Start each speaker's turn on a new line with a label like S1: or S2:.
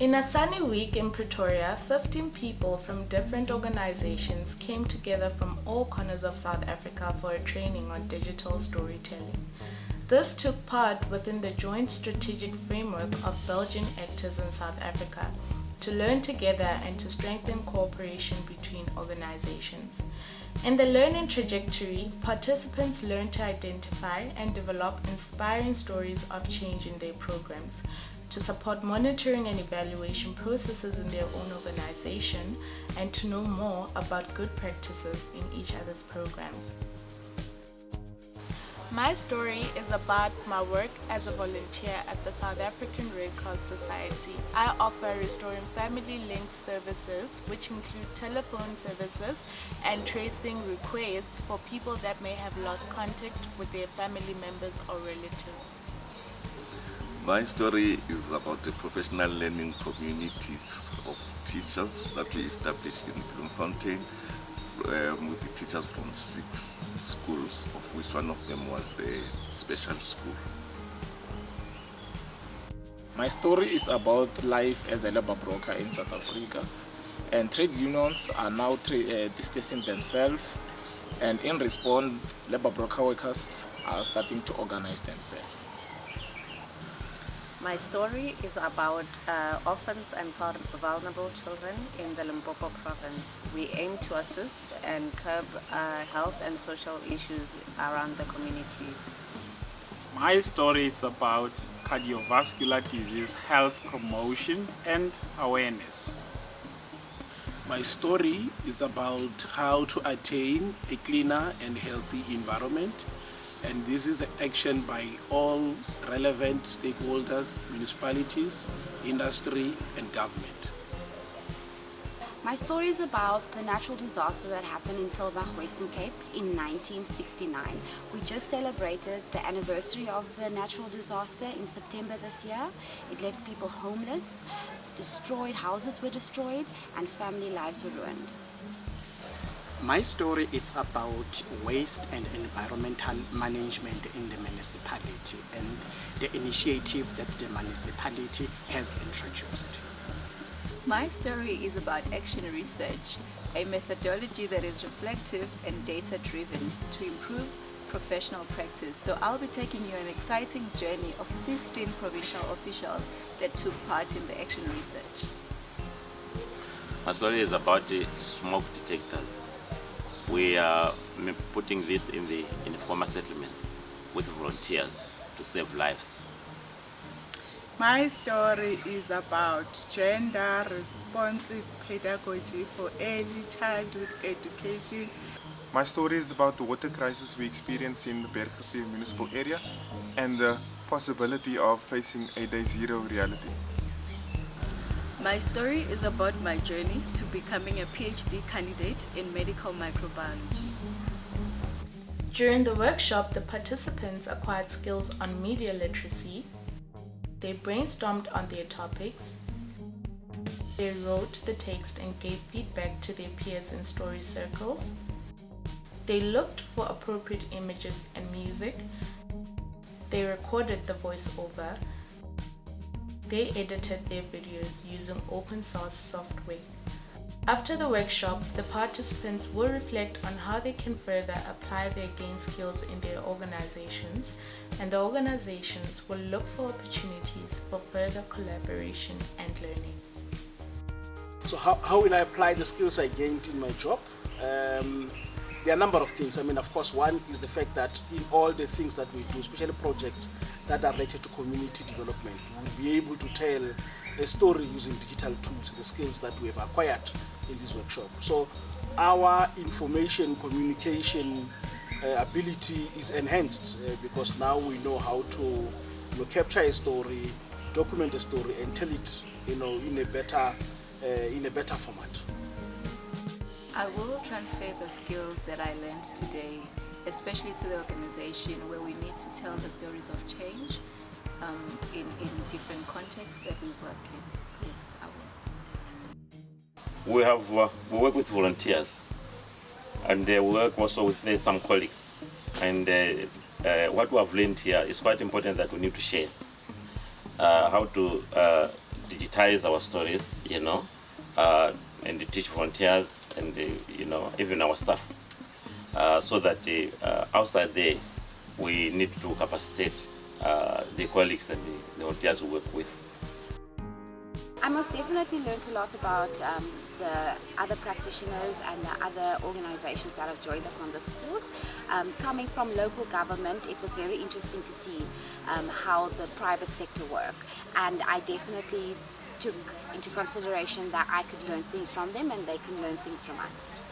S1: In a sunny week in Pretoria, 15 people from different organizations came together from all corners of South Africa for a training on digital storytelling. This took part within the joint strategic framework of Belgian actors in South Africa to learn together and to strengthen cooperation between organizations. In the learning trajectory, participants learn to identify and develop inspiring stories of change in their programs, to support monitoring and evaluation processes in their own organization, and to know more about good practices in each other's programs. My story is about my work as a volunteer at the South African Red Cross Society. I offer restoring family linked services which include telephone services and tracing requests for people that may have lost contact with their family members or relatives.
S2: My story is about the professional learning communities of teachers that we established in Bloemfontein um, with the teachers from six schools, of which one of them was a special school.
S3: My story is about life as a labor broker in South Africa and trade unions are now uh, distancing themselves and in response labor broker workers are starting to organize themselves.
S4: My story is about uh, orphans and vulnerable children in the Limpopo province. We aim to assist and curb uh, health and social issues around the communities.
S5: My story is about cardiovascular disease health promotion and awareness.
S6: My story is about how to attain a cleaner and healthy environment and this is action by all relevant stakeholders, municipalities, industry and government.
S7: My story is about the natural disaster that happened in Tulbagh, Western Cape in 1969. We just celebrated the anniversary of the natural disaster in September this year. It left people homeless, destroyed, houses were destroyed and family lives were ruined.
S8: My story is about waste and environmental management in the municipality and the initiative that the municipality has introduced.
S9: My story is about action research, a methodology that is reflective and data-driven to improve professional practice. So I'll be taking you an exciting journey of 15 provincial officials that took part in the action research.
S10: My story is about the smoke detectors we are putting this in the informal settlements with volunteers to save lives.
S11: My story is about gender responsive pedagogy for early childhood education.
S12: My story is about the water crisis we experience in the Bergrivier municipal area and the possibility of facing a day zero reality.
S13: My story is about my journey to becoming a PhD candidate in medical microbiology.
S1: During the workshop, the participants acquired skills on media literacy, they brainstormed on their topics, they wrote the text and gave feedback to their peers in story circles, they looked for appropriate images and music, they recorded the voiceover, they edited their videos using open source software. After the workshop, the participants will reflect on how they can further apply their gained skills in their organizations and the organizations will look for opportunities for further collaboration and learning.
S6: So how, how will I apply the skills I gained in my job? Um, there are a number of things. I mean, of course, one is the fact that in all the things that we do, especially projects that are related to community development, we'll be able to tell a story using digital tools, the skills that we have acquired in this workshop. So our information communication uh, ability is enhanced uh, because now we know how to you know, capture a story, document a story, and tell it, you know, in a better, uh, in a better format.
S9: I will transfer the skills that I learned today, especially to the organization where we need to tell the stories of change um, in, in different contexts that we work in. Yes, I
S10: will. We have uh, we work with volunteers and uh, we work also with uh, some colleagues and uh, uh, what we have learned here is quite important that we need to share uh, how to digitize our stories, you know, uh, and teach volunteers and, you know, even our staff. Uh, so that uh, outside there, we need to capacitate uh, the colleagues and the, the volunteers we work with.
S7: I most definitely learned a lot about um, the other practitioners and the other organizations that have joined us on this course. Um, coming from local government, it was very interesting to see um, how the private sector work and I definitely took into consideration that I could learn things from them and they can learn things from us.